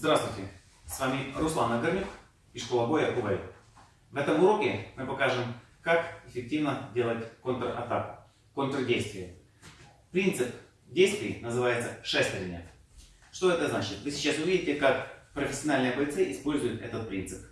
Здравствуйте! С вами Руслан Нагорнюк и школа боя КУВЭЙ. В этом уроке мы покажем, как эффективно делать контратаку, контрдействие. Принцип действий называется шестерня. Что это значит? Вы сейчас увидите, как профессиональные бойцы используют этот принцип.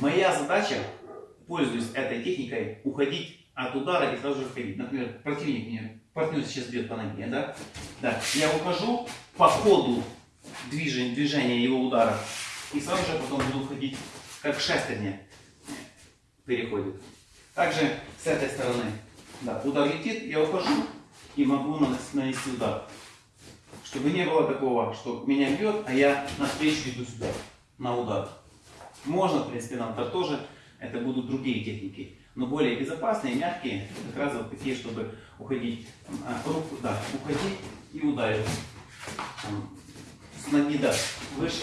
Моя задача, пользуясь этой техникой, уходить от удара и сразу же входить. Например, противник мне, партнер сейчас бьет по ноге, да? Да. Я ухожу по ходу движения, движения его удара и сразу же потом буду входить, как шестерня переходит. Также с этой стороны, да, удар летит, я ухожу и могу нанести удар. Чтобы не было такого, что меня бьет, а я навстречу иду сюда, на удар. Можно, в принципе, на удар тоже. Это будут другие техники. Но более безопасные, мягкие, как раз вот такие, чтобы уходить, а, руку, да, уходить и ударить. С ноги, да, выше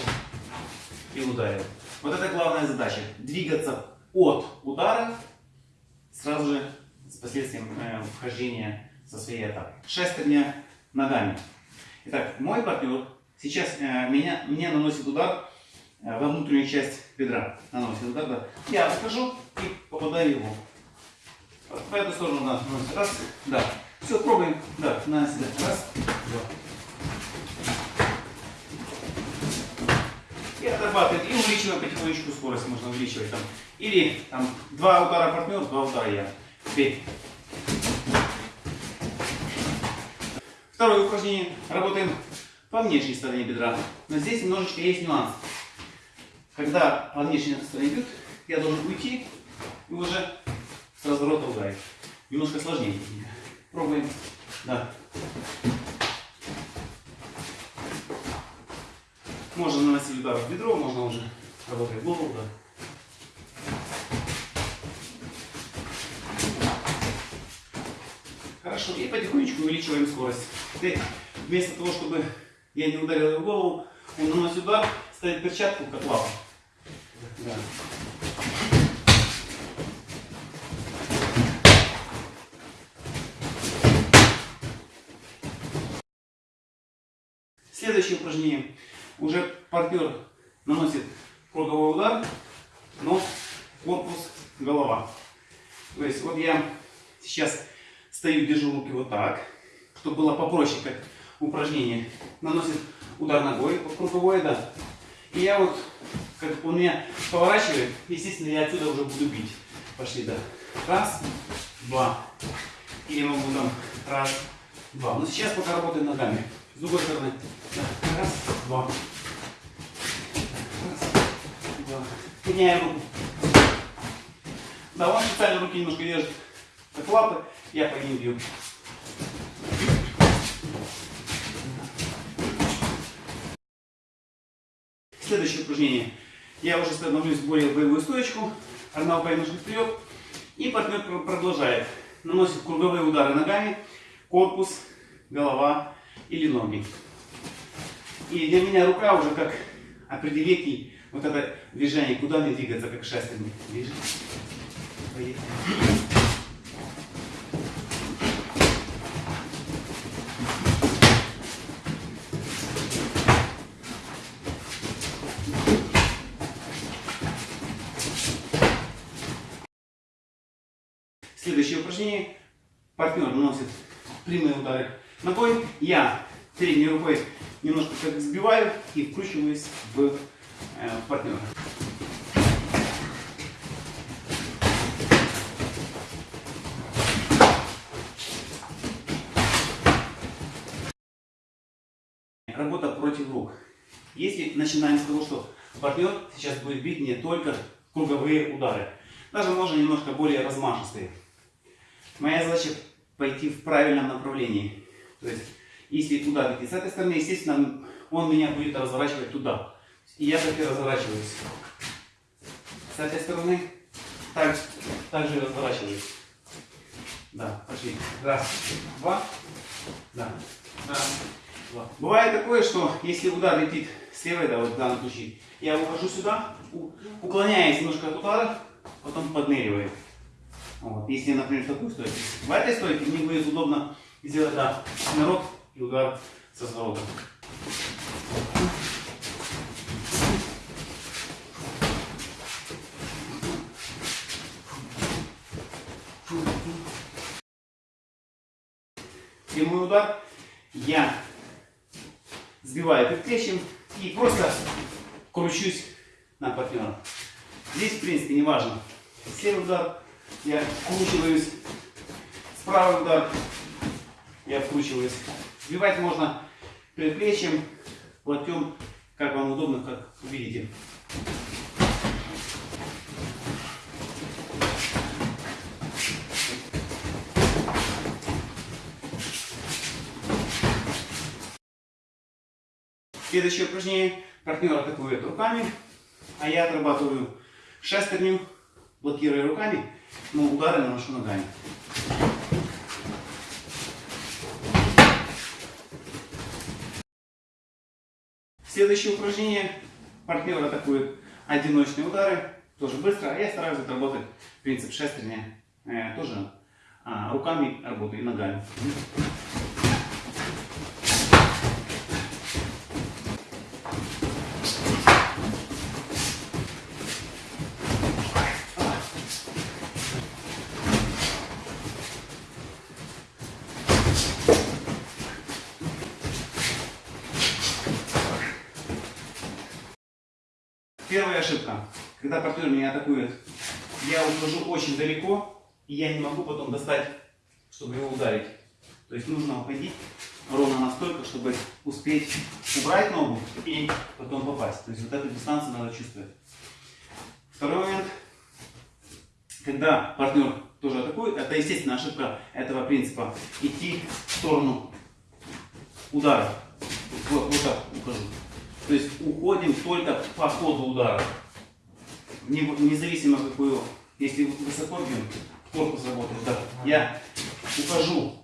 и ударил. Вот это главная задача. Двигаться от удара сразу же с последствием э, вхождения со своей атакой. Шестерня ногами. Итак, мой партнер сейчас э, меня, мне наносит удар во внутреннюю часть бедра наносит удар, да. Я отхожу и попадаю его. По эту сторону да, наносит. Раз, да. Все, пробуем. Да, на себя. Раз, два. И отрабатывает. И увеличиваем потихонечку скорость. Можно увеличивать там. Или там два удара партнер, два удара я. Теперь. Второе упражнение. Работаем по внешней стороне бедра. Но здесь немножечко есть нюанс. Когда стороне бьют, я должен уйти и уже с разворота ударить. Немножко сложнее. Пробуем. Да. Можно наносить удар в бедро, можно уже работать голову, да. Хорошо, и потихонечку увеличиваем скорость. Теперь вместо того, чтобы я не ударил его в голову, он наносит удар, ставит перчатку, как лапу. Да. Следующее упражнение. Уже партнер наносит круговой удар, но корпус, голова. То есть вот я сейчас стою, держу руки вот так, чтобы было попроще, как упражнение. Наносит удар ногой, круговой, да. И я вот как он меня поворачивает, естественно, я отсюда уже буду бить. Пошли, да. Раз, два. Или могу там раз, два. Но сейчас пока работаем ногами. С другой стороны. Да. Раз, два. Раз, два. Меняем руку. Да, он специально руки немножко держит как лапы, я по ним бью. Следующее упражнение. Я уже становлюсь более боевую стоечку. Рука немножко вперед. И партнер продолжает. Наносит круговые удары ногами, корпус, голова или ноги. И для меня рука уже как определитель вот это движение, куда мне двигаться, как шестерни. Движение. Поехали. Следующее упражнение. Партнер наносит прямые удары ногой. Я передней рукой немножко как сбиваю и вкручиваюсь в э, партнера. Работа против рук. Если начинаем с того, что партнер сейчас будет бить не только круговые удары, даже можно немножко более размашистые. Моя задача пойти в правильном направлении. То есть, если туда идти с этой стороны, естественно, он меня будет разворачивать туда. И я так и разворачиваюсь. С этой стороны так, так же разворачиваюсь. Да, пошли. Раз, два, Да. Да. Два. Бывает такое, что если удар летит с левой, да, вот в данном случае, я ухожу сюда, уклоняясь немножко от удара, потом подныриваю. Вот. Если, например, в такую стойку. В этой стойке мне будет удобно сделать да, народ и удар со зворота. Прямой удар я сбиваю предплечьем и просто кручусь на партнера. Здесь, в принципе, не важно. Слева удар, я вкручиваюсь. Справа удар, я вкручиваюсь. Сбивать можно предплечьем, локтем, как вам удобно, как видите. Следующее упражнение. Партнер атакует руками, а я отрабатываю шестерню, блокируя руками, но удары наношу ногами. Следующее упражнение. Партнер атакует одиночные удары, тоже быстро, а я стараюсь отработать принцип шестерня, э, тоже а, руками работаю и ногами. Первая ошибка. Когда партнер меня атакует, я ухожу очень далеко, и я не могу потом достать, чтобы его ударить. То есть нужно уходить ровно настолько, чтобы успеть убрать ногу и потом попасть. То есть вот эту дистанцию надо чувствовать. Второй момент. Когда партнер тоже атакует, это естественно ошибка этого принципа. Идти в сторону удара. Вот, вот так ухожу. То есть уходим только по ходу удара. Не- Независимо какую, если высоко бьем, корпус работает, да. Я ухожу,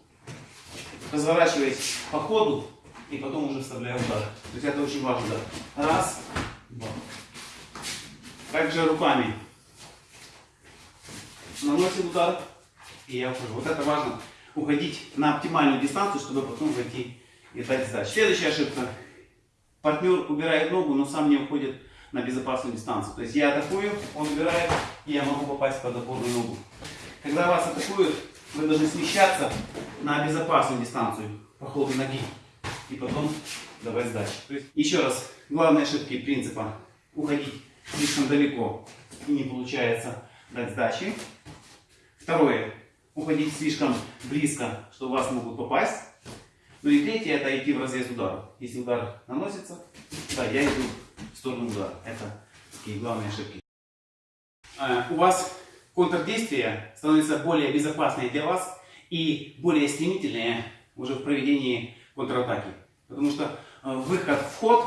разворачиваясь по ходу и потом уже вставляю удар. То есть это очень важно, да. Раз, два. Также руками наносим удар и я ухожу. Вот это важно, уходить на оптимальную дистанцию, чтобы потом войти и дать сдачу. Следующая ошибка. Партнер убирает ногу, но сам не уходит на безопасную дистанцию. То есть я атакую, он убирает, и я могу попасть под опорную ногу. Когда вас атакуют, вы должны смещаться на безопасную дистанцию по ходу ноги. И потом давать сдачу. То есть, еще раз, главные ошибки принципа. Уходить слишком далеко и не получается дать сдачи. Второе. Уходить слишком близко, что вас могут попасть. Ну и третье, это идти в разрез удара. Если удар наносится, да, я иду в сторону удара. Это такие главные ошибки. А, У вас контрдействие становится более безопасное для вас и более стремительное уже в проведении контратаки. Потому что э, выход в ход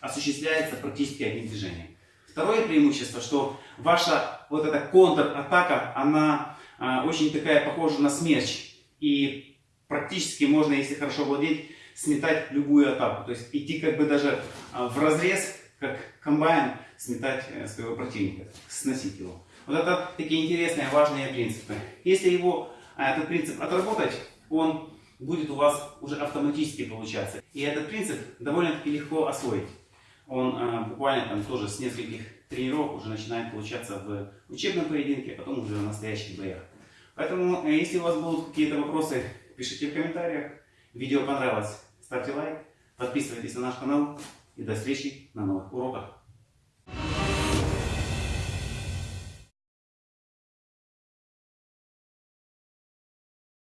осуществляется практически одним движением. Второе преимущество, что ваша вот эта контратака, она а, очень такая похожа на смерч. И практически можно, если хорошо владеть, сметать любую атаку. То есть идти как бы даже а, в разрез, как комбайн, сметать э, своего противника, сносить его. Вот это такие интересные, важные принципы. Если его, а, этот принцип отработать, он будет у вас уже автоматически получаться. И этот принцип довольно-таки легко освоить. Он а, буквально там тоже с нескольких тренировок уже начинает получаться в учебном поединке, а потом уже в настоящих боях. Поэтому, э, если у вас будут какие-то вопросы, пишите в комментариях. Видео понравилось, ставьте лайк, подписывайтесь на наш канал и до встречи на новых уроках.